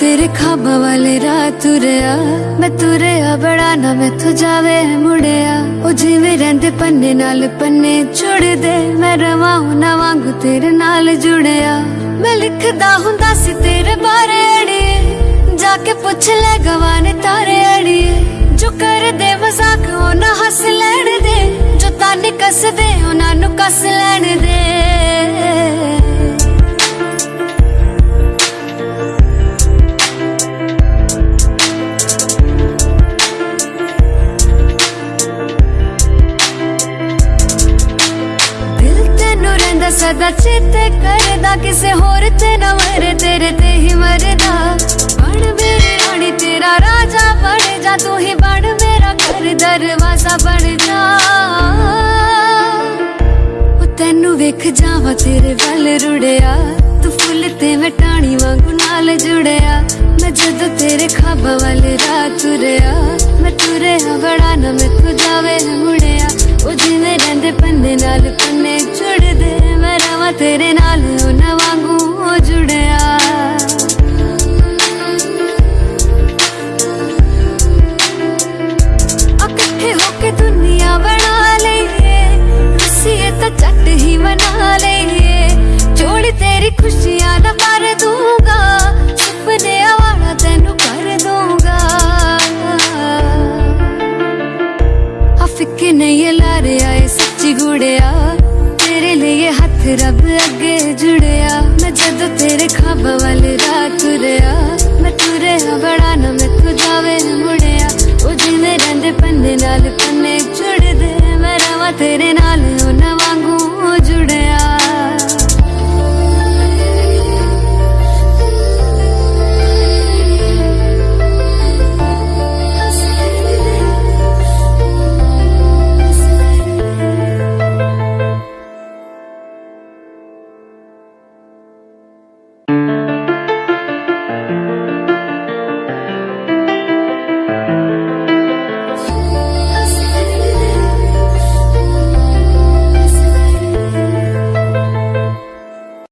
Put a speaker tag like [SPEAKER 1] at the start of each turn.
[SPEAKER 1] ਤੇਰੇ ਖਾਬਾਂ ਵਾਲੇ ਰਾਹ ਤੁਰਿਆ। ਮੈਂ ਤੁਰਿਆ, ਬੜਾ ਨਾ ਮੈਥੋਂ ਜਾਵੇ ਮੁੜਿਆ। ਉਹ ਜਿਵੇਂ ਰਹਿੰਦੇ ਪੰਨੇ ਨਾਲ ਪੰਨੇ ਜੁੜਦੇ। ਮੈਂ ਰਵਾਂ ਨਾ ਵਾਂਗੂ ਤੇਰੇ ਨਾਲ ਜੁੜਿਆ। ਮੈਂ ਲਿਖਦਾ ਹੁੰਦਾ ਸੀ ਤੇਰੇ ਬਾਰੇ ਅੜੀਏ। ਜਾ ਕੇ ਪੁੱਛ ਲੈ ਗਵਾਨੇ ਤਾਰੇ ਅੜੀਏ। ਜੋ ਕਰਦੇ ਮਜ਼ਾਕ ਉਹ ਨਾ ਹੱਸ ਲੈਣ ਦੇ। ਜੋ ਤਾਨੇ ਕੱਸਦੇ, ਉਹਨਾਂ ਨੂੰ ਕੱਸ ਲੈਣ ਦੇ। ਰਹਿੰਦਾ ਸਦਾ ਚੇਤੇ ਕਰਦਾ, ਕਿਸੇ ਹੋਰ ਤੇ ਨਾ ਮਰੇ, ਤੇਰੇ ਤੇ ਹੀ ਮਰਦਾ। ਬਣ ਮੇਰੀ ਰਾਣੀ, ਤੇਰਾ ਰਾਜਾ ਬਣ ਜਾ, ਤੂੰ ਹੀ ਬਣ ਮੇਰਾ ਘਰ, ਦਰਵਾਜ਼ਾ ਬਣ ਜਾ। ਉਹ ਤੈਨੂੰ ਵੇਖ ਜਾਵਾਂ, ਤੇਰੇ ਵੱਲ ਰੁੜਿਆ। ਤੂੰ ਫੁੱਲ ਤੇ ਮੈਂ ਟਾਣੀ ਵਾਂਗੂ ਨਾਲ ਜੁੜਿਆ। ਮੈਂ ਜਦੋਂ ਤੇਰੇ ਖਾਬਾਂ ਵੱਲ ਰਾਹ ਤੁਰਿਆ, ਮੈਂ ਤੁਰਿਆ ਬੜਾ ਨਾ ਮੈਥੋਂ ਜਾਵੇ। ਕੇ ਦੁਨੀਆ ਬਣਾ ਲਈਏ। ਰਸੀਏ ਤਾਂ ਚੱਟ ਹੀ ਮਨਾ ਲਈਏ। ਜੋੜੀ ਤੇਰੀ ਖੁਸ਼ੀਆਂ ਦਾ ਭਰ ਦੂੰਗਾ ਸੁਪਨਿਆਂ ਵਾਲਾ ਤੈਨੂੰ ਕਰ ਦੂੰਗਾ ਆ ਫਿੱਕੇ ਨਹੀਂ ਲਾ ਰਿਹਾ ਸੱਚੀ ਗੁੜਿਆ। ਤੇਰੇ ਲਈ ਹੱਥ ਰੱਬ ਅੱਗੇ ਜੁੜਿਆ। ਮੈਂ ਜਦੋਂ ਤੇਰੇ ਖਾਬਾਂ ਵਾਲੇ ਰਾਹ ਤੁਰਿਆ।